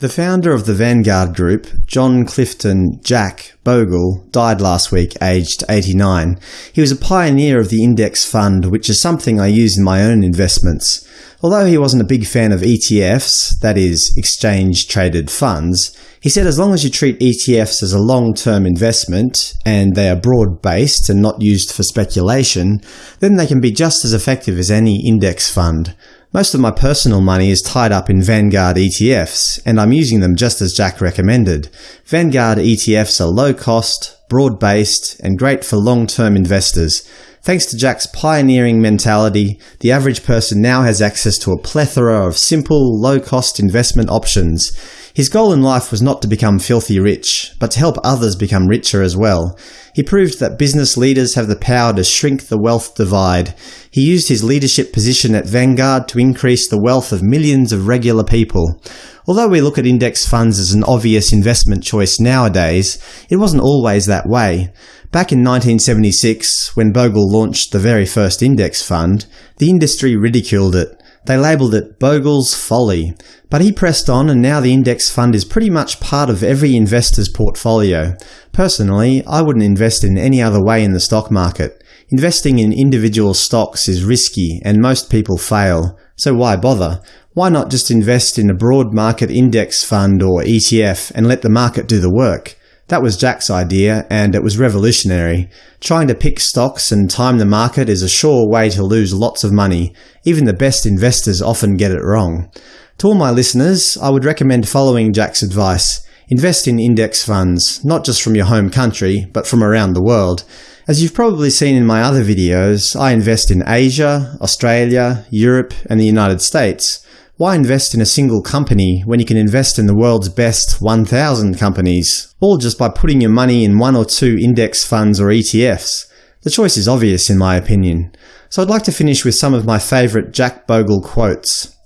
The founder of the Vanguard Group, John Clifton Jack Bogle, died last week aged 89. He was a pioneer of the index fund, which is something I use in my own investments. Although he wasn't a big fan of ETFs, that is, exchange-traded funds, he said as long as you treat ETFs as a long-term investment, and they are broad-based and not used for speculation, then they can be just as effective as any index fund. Most of my personal money is tied up in Vanguard ETFs, and I'm using them just as Jack recommended. Vanguard ETFs are low-cost, broad-based, and great for long-term investors. Thanks to Jack's pioneering mentality, the average person now has access to a plethora of simple, low-cost investment options. His goal in life was not to become filthy rich, but to help others become richer as well. He proved that business leaders have the power to shrink the wealth divide. He used his leadership position at Vanguard to increase the wealth of millions of regular people. Although we look at index funds as an obvious investment choice nowadays, it wasn't always that way. Back in 1976, when Bogle launched the very first index fund, the industry ridiculed it. They labelled it Bogle's Folly. But he pressed on and now the index fund is pretty much part of every investor's portfolio. Personally, I wouldn't invest in any other way in the stock market. Investing in individual stocks is risky and most people fail, so why bother? Why not just invest in a broad market index fund or ETF and let the market do the work? That was Jack's idea, and it was revolutionary. Trying to pick stocks and time the market is a sure way to lose lots of money. Even the best investors often get it wrong. To all my listeners, I would recommend following Jack's advice. Invest in index funds, not just from your home country, but from around the world. As you've probably seen in my other videos, I invest in Asia, Australia, Europe, and the United States. Why invest in a single company when you can invest in the world's best 1,000 companies, all just by putting your money in one or two index funds or ETFs? The choice is obvious in my opinion. So I'd like to finish with some of my favourite Jack Bogle quotes.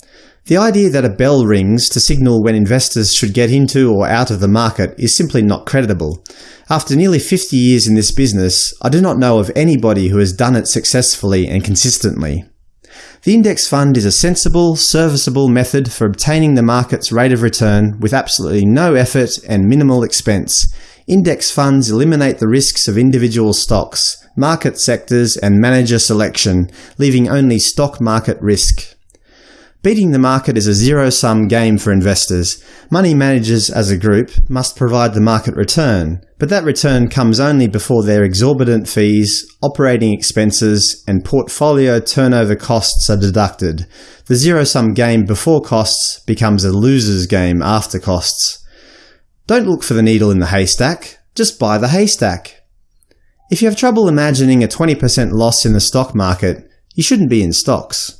The idea that a bell rings to signal when investors should get into or out of the market is simply not credible. After nearly 50 years in this business, I do not know of anybody who has done it successfully and consistently. The index fund is a sensible, serviceable method for obtaining the market's rate of return with absolutely no effort and minimal expense. Index funds eliminate the risks of individual stocks, market sectors, and manager selection, leaving only stock market risk. Beating the market is a zero-sum game for investors. Money managers as a group must provide the market return, but that return comes only before their exorbitant fees, operating expenses, and portfolio turnover costs are deducted. The zero-sum game before costs becomes a loser's game after costs. Don't look for the needle in the haystack, just buy the haystack. If you have trouble imagining a 20% loss in the stock market, you shouldn't be in stocks.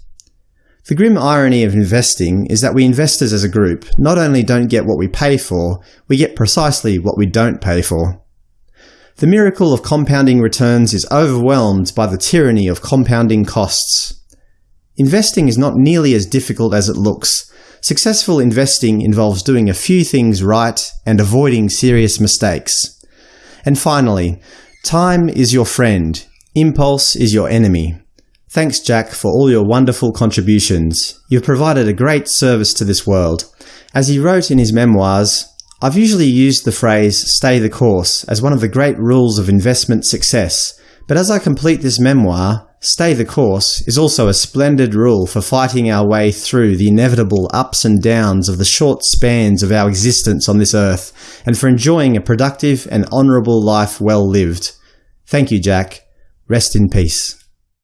The grim irony of investing is that we investors as a group not only don't get what we pay for, we get precisely what we don't pay for. The miracle of compounding returns is overwhelmed by the tyranny of compounding costs. Investing is not nearly as difficult as it looks. Successful investing involves doing a few things right and avoiding serious mistakes. And finally, time is your friend, impulse is your enemy. Thanks, Jack, for all your wonderful contributions. You've provided a great service to this world. As he wrote in his memoirs, I've usually used the phrase stay the course as one of the great rules of investment success, but as I complete this memoir, stay the course is also a splendid rule for fighting our way through the inevitable ups and downs of the short spans of our existence on this earth, and for enjoying a productive and honourable life well lived. Thank you, Jack. Rest in peace.